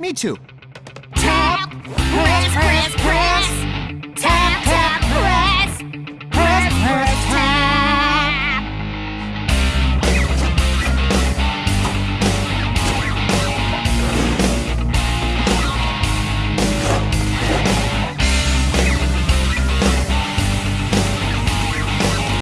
Me too.